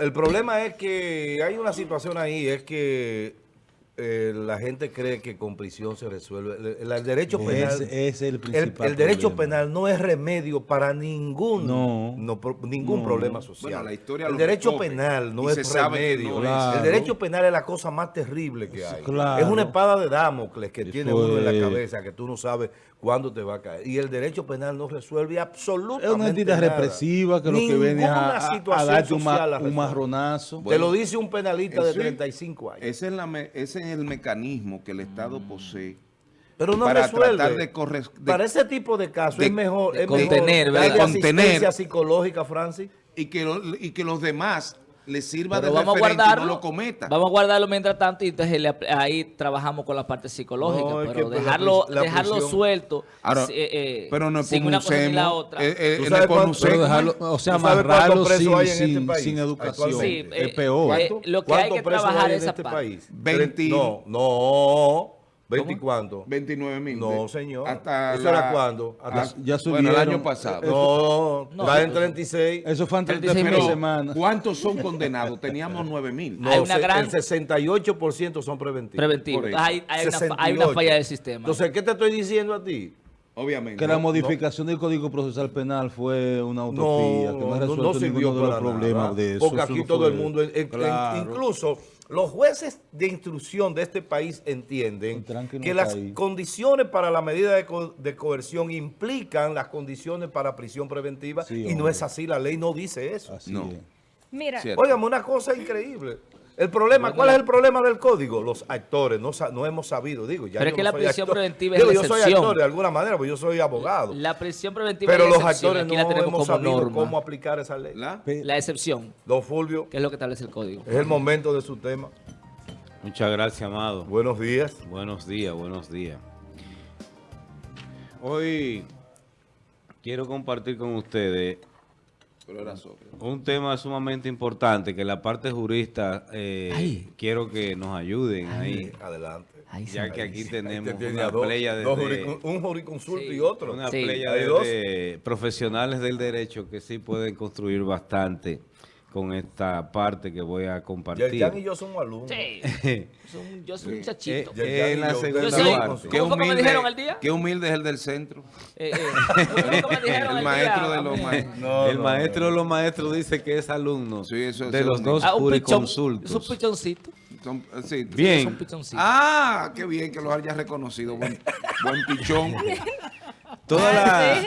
el problema es que hay una situación ahí, es que eh, la gente cree que con prisión se resuelve. El, el derecho penal, es el principal el derecho problema. penal no es remedio para ningún, No. pro- ningún No. problema social. Bueno, la historia el derecho recoge, penal no es remedio. no es. Claro. El derecho penal es la cosa más terrible que hay. Claro. Es una espada de Damocles que Eso tiene uno en la cabeza que tú no sabes cuándo te va a caer. Y el derecho penal no resuelve absolutamente Es una entidad nada. represiva que lo que viene a, a- a situación darte un, ma- marronazo. Te lo dice un penalista de Ese- 35 años. Ese es, la me- ese es el mecanismo que el Estado posee Pero no para resuelve. tratar de corre- de- Para ese tipo de casos de- es mejor, de es mejor contener, ¿verdad? Contener. asistencia psicológica, Francis. y, que lo- y que los demás les sirva Pero de vamos a y guardarlo. no lo cometan. Vamos a guardarlo mientras tanto y entonces le ahí trabajamos con la parte psicológica. No, pero la dejarlo, la dejarlo suelto Ahora, si- eh, eh, pero no sin una cosa ni la otra. eh, eh, ¿Tú en sabes el cuánto- Pero dejarlo, o sea, ¿Tú sabes amarrarlo sin, hay en este sin, país sin educación. Sí, es eh, peor. eh, lo que hay ¿Cuántos que trabajar hay en esa este parte. país? 20. No, no. ¿20 y cuánto? 29 mil. No, señor. Hasta ¿Eso la- era cuándo? Hasta- hasta- Ya Bueno, el subieron. año pasado. No, No, está en eso- 36. Eso fue de 36 fin de mil. semana. ¿Cuántos son condenados? Teníamos 9 mil. No, Hay una se- gran- el 68% son preventivos. Preventivo. Por eso. Hay, hay una, hay una 68. falla del sistema. Entonces, ¿qué te estoy diciendo a ti? Obviamente. Que la No, modificación del Código Procesal Penal fue una utopía, que no resuelto sirvió ninguno de los problemas nada, de eso. Porque Eso aquí no todo fue- el mundo, en- en- Claro. incluso los jueces de instrucción de este país entienden que las ahí. condiciones para la medida de, co- de coerción implican las condiciones para prisión preventiva Sí, y no es así, la ley no dice eso. Así No. es. Mira, Cierto. Óigame, una cosa increíble. El problema, ¿cuál es el problema del código? Los actores, no, no hemos sabido, digo. Ya Pero es que no la prisión actor. preventiva es la yo soy excepción. actor de alguna manera, porque yo soy abogado. La prisión preventiva pero es la los excepción. actores Aquí no la tenemos hemos como sabido norma. cómo aplicar esa ley. ¿La? Excepción, Don Fulvio, que es lo que establece el código. es el momento de su tema. Muchas gracias, amado. Buenos días. Buenos días, buenos días. Hoy quiero compartir con ustedes Pero era Sócrates. un tema sumamente importante que la parte jurista eh, quiero que nos ayuden ahí, Adelante. Ya que aquí tenemos te una dos- playa de, un juriconsulto Sí. y otro. una Sí. playa Hay de- dos. de profesionales del derecho que sí pueden construir bastante con esta parte que voy a compartir. Yerjan y yo somos alumnos. Sí. Son- yo soy un Eh, muchachito. Ya- eh, en la yo- segunda Yo soy- parte. Qué ¿Cómo fue que me humilde- dijeron el día? Qué humilde es el del centro. Eh, eh, ¿cómo fue que me dijeron El día? maestro de los maestros. No, el no, maestro no. de los maestros dice que es alumno Sí, eso es de los dos Ah. Es un juriconsultos. pichoncito. Son- sí. Es Bien. Ah, qué bien que los hayas reconocido. Buen, buen pichón. Toda la,